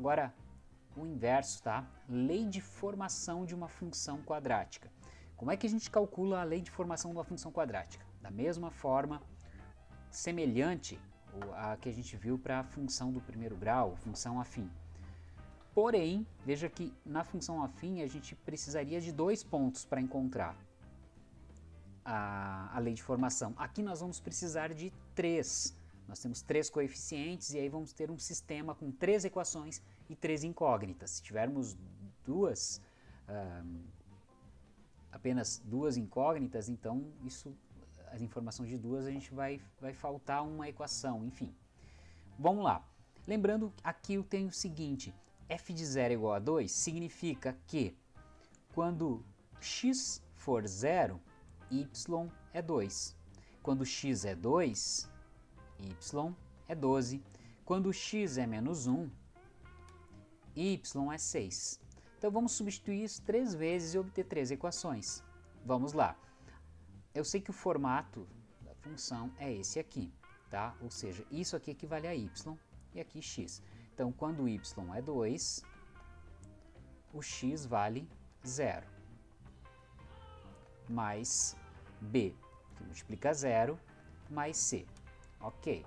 Agora, o inverso, tá? Lei de formação de uma função quadrática. Como é que a gente calcula a lei de formação de uma função quadrática? Da mesma forma, semelhante à que a gente viu para a função do primeiro grau, função afim. Porém, veja que na função afim a gente precisaria de dois pontos para encontrar a, a lei de formação. Aqui nós vamos precisar de três. Nós temos três coeficientes e aí vamos ter um sistema com três equações e três incógnitas. Se tivermos duas, uh, apenas duas incógnitas, então isso, as informações de duas a gente vai, vai faltar uma equação, enfim. Vamos lá. Lembrando, aqui eu tenho o seguinte, f de 0 é igual a 2 significa que quando x for 0, y é 2. Quando x é 2, y é 12. Quando x é menos 1, y é 6. Então vamos substituir isso três vezes e obter três equações. Vamos lá. Eu sei que o formato da função é esse aqui, tá? Ou seja, isso aqui equivale a y e aqui x. Então quando y é 2, o x vale 0 mais B, que multiplica zero, mais C. Ok.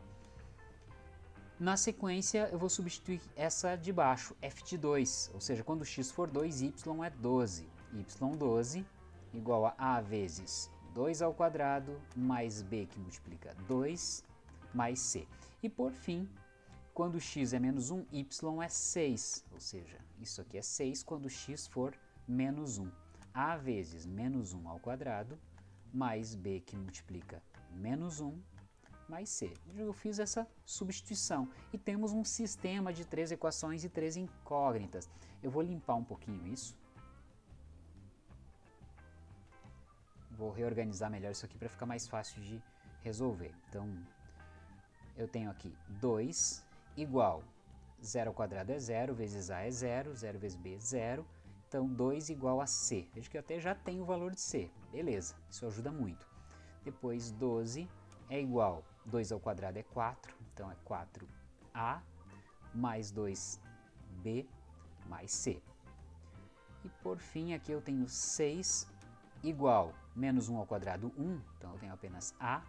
Na sequência, eu vou substituir essa de baixo, f de 2, ou seja, quando x for 2, y é 12. y12 igual a a vezes 2 ao quadrado mais b, que multiplica 2, mais c. E por fim, quando x é menos 1, y é 6, ou seja, isso aqui é 6 quando x for menos 1 a vezes menos 1 ao quadrado, mais b que multiplica menos 1, mais c. Eu fiz essa substituição e temos um sistema de três equações e três incógnitas. Eu vou limpar um pouquinho isso. Vou reorganizar melhor isso aqui para ficar mais fácil de resolver. Então, eu tenho aqui 2 igual 0 ao quadrado é 0, vezes a é 0, 0 vezes b é 0, então 2 igual a C. Veja que eu até já tenho o valor de C. Beleza, isso ajuda muito. Depois 12 é igual, 2 ao quadrado é 4, então é 4A mais 2B mais C. E por fim aqui eu tenho 6 igual menos 1 ao quadrado 1, então eu tenho apenas A,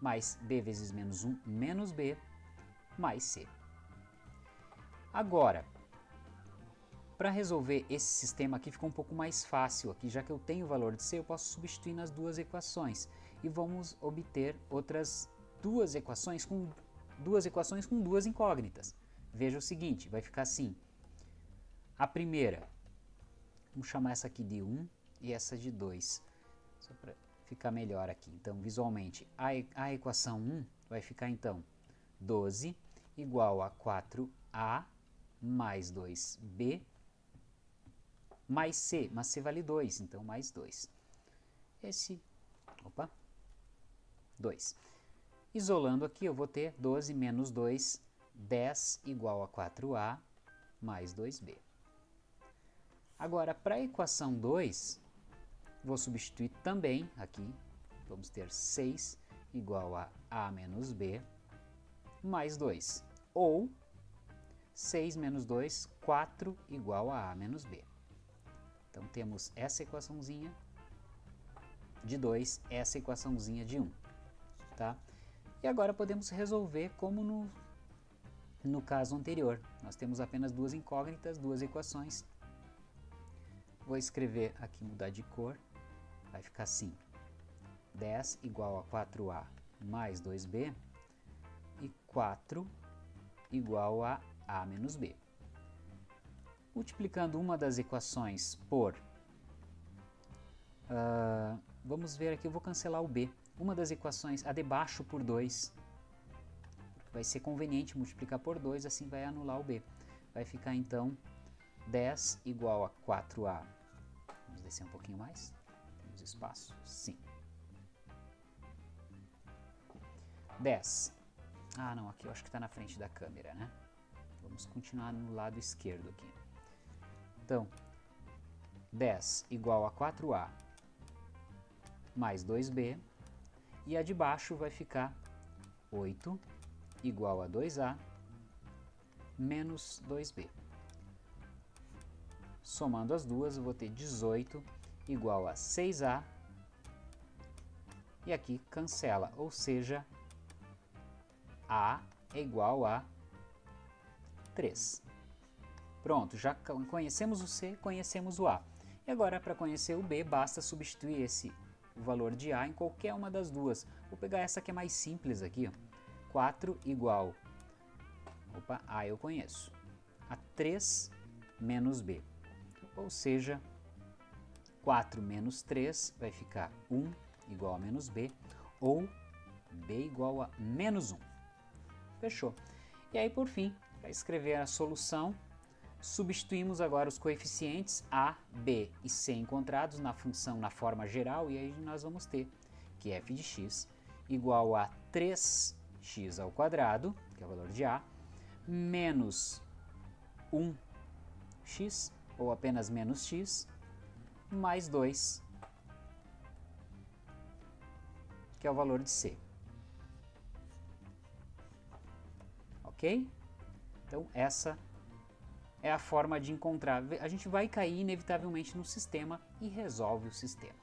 mais B vezes menos 1 menos B, mais C. Agora, para resolver esse sistema aqui ficou um pouco mais fácil aqui, já que eu tenho o valor de C, eu posso substituir nas duas equações e vamos obter outras duas equações com duas equações com duas incógnitas. Veja o seguinte, vai ficar assim. A primeira, vamos chamar essa aqui de 1 e essa de 2, só para ficar melhor aqui. Então, visualmente, a, a equação 1 vai ficar então 12 igual a 4a mais 2b mais C, mas C vale 2, então mais 2. Esse, opa, 2. Isolando aqui, eu vou ter 12 menos 2, 10 igual a 4A mais 2B. Agora, para a equação 2, vou substituir também aqui, vamos ter 6 igual a A menos B mais 2. Ou 6 menos 2, 4 igual a A menos B. Então temos essa equaçãozinha de 2, essa equaçãozinha de 1. Um, tá? E agora podemos resolver como no, no caso anterior. Nós temos apenas duas incógnitas, duas equações. Vou escrever aqui, mudar de cor, vai ficar assim. 10 igual a 4a mais 2b e 4 igual a a menos b. Multiplicando uma das equações por... Uh, vamos ver aqui, eu vou cancelar o b. Uma das equações, a de baixo por 2. Vai ser conveniente multiplicar por 2, assim vai anular o b. Vai ficar então 10 igual a 4a. Vamos descer um pouquinho mais. Temos espaço? Sim. 10. Ah, não, aqui eu acho que está na frente da câmera, né? Vamos continuar no lado esquerdo aqui. Então, 10 igual a 4A mais 2B, e a de baixo vai ficar 8 igual a 2A menos 2B. somando as duas, eu vou ter 18 igual a 6A, e aqui cancela, ou seja, A é igual a 3. Pronto, já conhecemos o C, conhecemos o A. E agora, para conhecer o B, basta substituir esse valor de A em qualquer uma das duas. Vou pegar essa que é mais simples aqui, ó. 4 igual, opa, A eu conheço, a 3 menos B. Ou seja, 4 menos 3 vai ficar 1 igual a menos B, ou B igual a menos 1. Fechou. E aí, por fim, para escrever a solução, substituímos agora os coeficientes A, B e C encontrados na função na forma geral, e aí nós vamos ter que f de x igual a 3x ao quadrado, que é o valor de A, menos 1x, ou apenas menos x, mais 2, que é o valor de C. Ok? Então, essa é a forma de encontrar. A gente vai cair inevitavelmente no sistema e resolve o sistema.